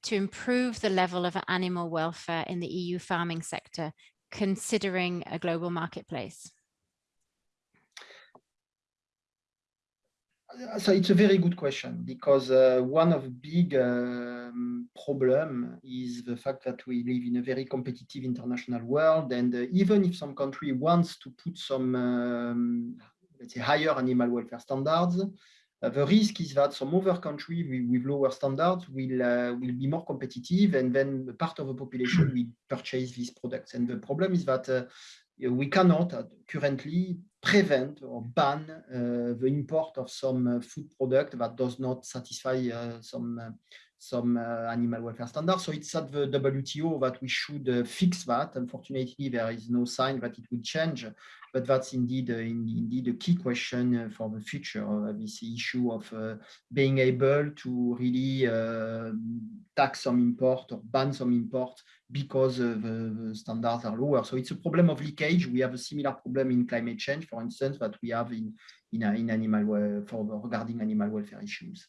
to improve the level of animal welfare in the EU farming sector, considering a global marketplace? So it's a very good question because uh, one of the big um, problem is the fact that we live in a very competitive international world and uh, even if some country wants to put some um, let's say higher animal welfare standards uh, the risk is that some other country with, with lower standards will uh, will be more competitive and then part of the population will purchase these products. And the problem is that uh, we cannot currently prevent or ban uh, the import of some uh, food product that does not satisfy uh, some some uh, animal welfare standards. So it's at the WTO that we should uh, fix that. Unfortunately, there is no sign that it will change, but that's indeed uh, indeed a key question for the future. this issue of being able to really tax some import or ban some import because the, the, standards are lower. So it's a problem of leakage. We have a similar problem in climate change, for instance, that we have in in, in animal for regarding animal welfare issues.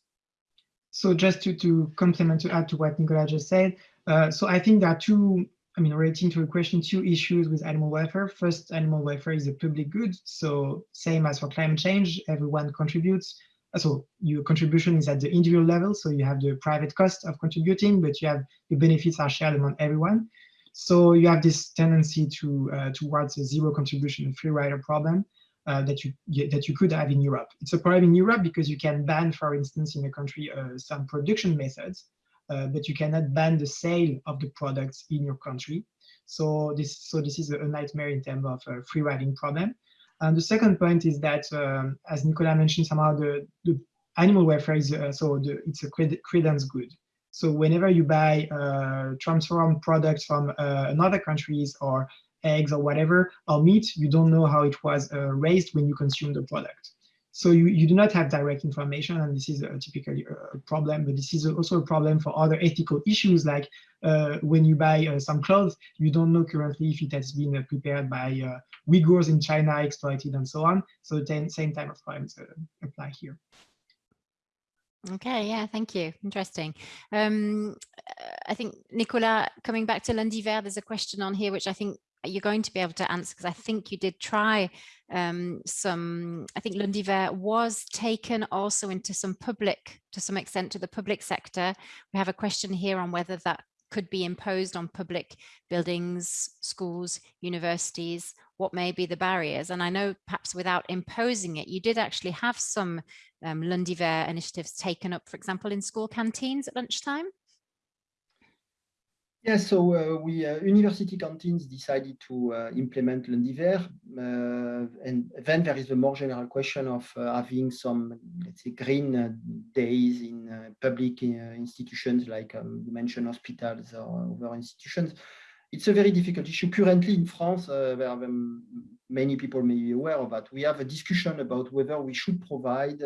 So just to, to complement to add to what Nicolas just said, uh, so I think there are two, I mean, relating to a question, two issues with animal welfare. First, animal welfare is a public good. So same as for climate change, everyone contributes so your contribution is at the individual level, so you have the private cost of contributing, but you have the benefits are shared among everyone. So you have this tendency to uh, towards a zero contribution free rider problem uh, that you that you could have in Europe. It's a problem in Europe because you can ban, for instance, in a country uh, some production methods, uh, but you cannot ban the sale of the products in your country. So this so this is a nightmare in terms of a free riding problem. And the second point is that, um, as Nicolas mentioned, somehow the, the animal welfare is uh, so the, it's a credence good. So whenever you buy uh, transformed products from uh, another countries or eggs or whatever, or meat, you don't know how it was uh, raised when you consume the product. So you, you do not have direct information, and this is a, typically a problem, but this is also a problem for other ethical issues, like uh, when you buy uh, some clothes, you don't know currently if it has been uh, prepared by uh, Uyghurs in China, exploited, and so on. So the same type of problems uh, apply here. Okay, yeah, thank you. Interesting. Um, I think, Nicolas, coming back to Lundi Vert, there's a question on here which I think you're going to be able to answer because I think you did try um, some, I think Lundi Vert was taken also into some public, to some extent to the public sector. We have a question here on whether that could be imposed on public buildings, schools, universities, what may be the barriers. And I know perhaps without imposing it, you did actually have some um, Lundi Vert initiatives taken up, for example, in school canteens at lunchtime. Yes, so uh, we uh, university canteens decided to uh, implement Lundi Vert, uh, and then there is the more general question of uh, having some, let's say, green uh, days in public institutions like um, you mentioned hospitals or other institutions. It's a very difficult issue. Currently in France, there are um, many people may be aware of that. We have a discussion about whether we should provide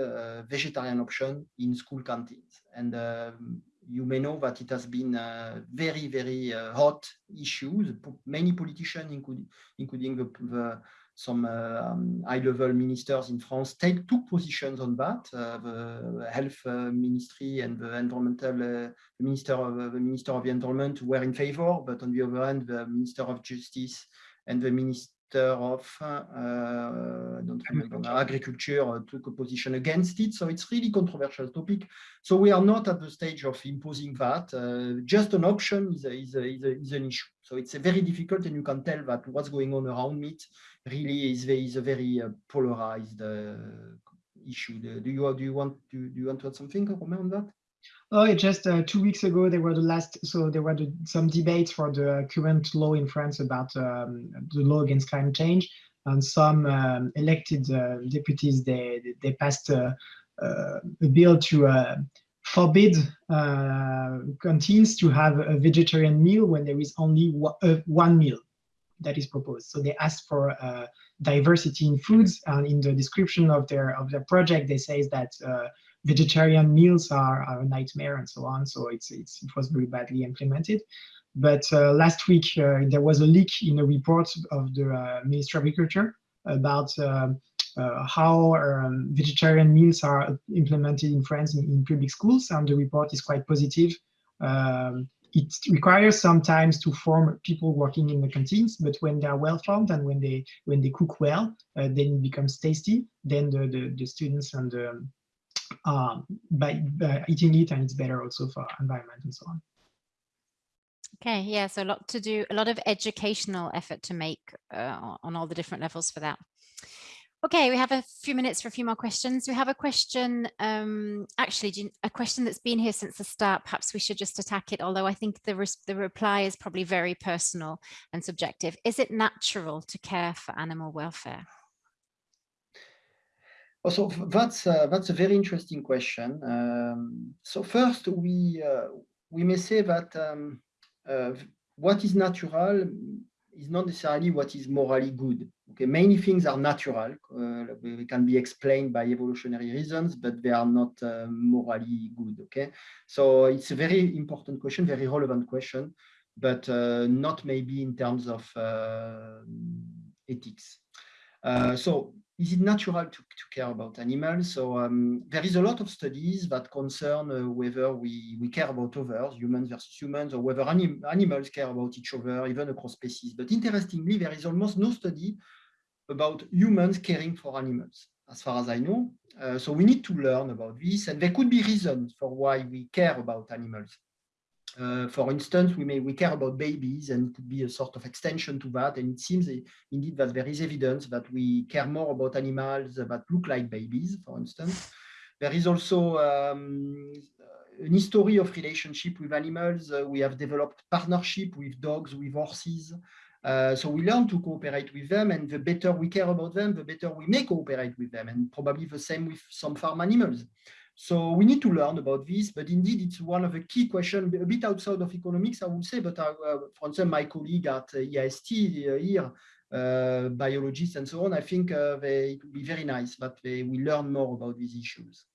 vegetarian option in school canteens. And um, you may know that it has been a very, very uh, hot issues. Many politicians, including, including the, the some uh, um, high-level ministers in France take took positions on that. Uh, the health uh, ministry and the environmental uh, minister of the minister of the environment were in favor, but on the other hand, the minister of justice and the minister of uh, don't remember, agriculture uh, took a position against it. So it's really controversial topic. So we are not at the stage of imposing that. Uh, just an option is, a, is, a, is, a, is, an issue. So it's very difficult, and you can tell that what's going on around it really is, is a very polarized issue. Do you do you want to do you want to add something, Romain, on that? Oh, just uh, two weeks ago, there were the last, so there were the, some debates for the current law in France about um, the law against climate change. And some um, elected uh, deputies, they, they passed uh, uh a bill to uh, forbid canteens to have a vegetarian meal when there is only one meal that is proposed. So they asked for diversity in foods, and in the description of their of their project, they say that vegetarian meals are, are, a nightmare and so on. So it's, it's it was very badly implemented. But uh, last week uh, there was a leak in a report of the uh, Ministry of Agriculture about uh, how um, vegetarian meals are implemented in France in, in, public schools, and the report is quite positive um, it requires sometimes to form people working in the canteens, but when they are well formed and when they when they cook well, uh, then it becomes tasty. Then the the, the students and the, um, by, by eating it, and it's better also for environment and so on. Okay, yeah, so a lot to do, a lot of educational effort to make uh, on all the different levels for that. Okay, we have a few minutes for a few more questions. We have a question, um, actually a question that's been here since the start. Perhaps we should just attack it, although I think the, re the reply is probably very personal and subjective. Is it natural to care for animal welfare? So that's uh, that's a very interesting question. Um, so first, we uh, we may say that um, uh, what is natural is not necessarily what is morally good. Okay, many things are natural. Uh, they can be explained by evolutionary reasons, but they are not uh, morally good. Okay, so it's a very important question, very relevant question, but uh, not maybe in terms of ethics. So is it natural to, to care about animals? So um, there is a lot of studies that concern uh, whether we, we care about others, humans versus humans, or whether anim animals care about each other, even across species. But interestingly, there is almost no study about humans caring for animals, as far as I know. Uh, so we need to learn about this, and there could be reasons for why we care about animals. Uh, for instance, we may we care about babies and it could be a sort of extension to that. And it seems indeed that there is evidence that we care more about animals that look like babies, for instance. There is also um, an history of relationship with animals. Uh, we have developed partnership with dogs, with horses. Uh, so we learn to cooperate with them and the better we care about them, the better we may cooperate with them and probably the same with some farm animals. So we need to learn about this, but indeed it's one of the key questions, a bit outside of economics, I would say, but I, uh, for instance, my colleague at uh, IAST uh, here, uh, biologists and so on, I think uh, they, it would be very nice that they, we learn more about these issues.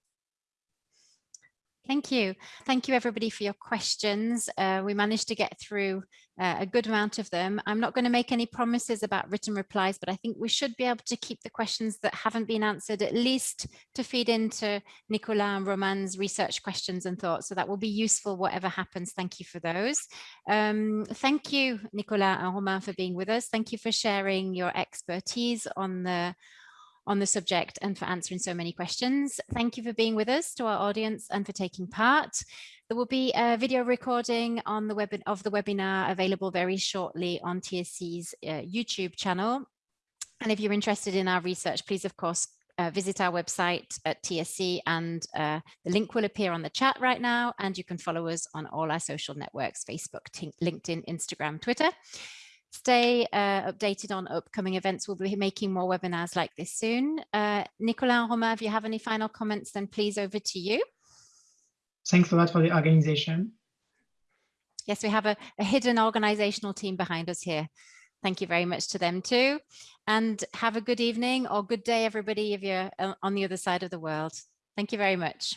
Thank you. Thank you, everybody, for your questions. Uh, we managed to get through uh, a good amount of them. I'm not going to make any promises about written replies, but I think we should be able to keep the questions that haven't been answered, at least to feed into Nicolas and Romain's research questions and thoughts. So that will be useful, whatever happens. Thank you for those. Um, thank you, Nicolas and Romain, for being with us. Thank you for sharing your expertise on the on the subject and for answering so many questions. Thank you for being with us to our audience and for taking part. There will be a video recording on the web of the webinar available very shortly on TSE's uh, YouTube channel. And if you're interested in our research, please, of course, uh, visit our website at TSC and uh, the link will appear on the chat right now and you can follow us on all our social networks, Facebook, LinkedIn, Instagram, Twitter. Stay uh, updated on upcoming events. We'll be making more webinars like this soon. Uh, Nicolas and Romain, if you have any final comments, then please over to you. Thanks a lot for the organization. Yes, we have a, a hidden organizational team behind us here. Thank you very much to them too. And have a good evening or good day, everybody, if you're uh, on the other side of the world. Thank you very much.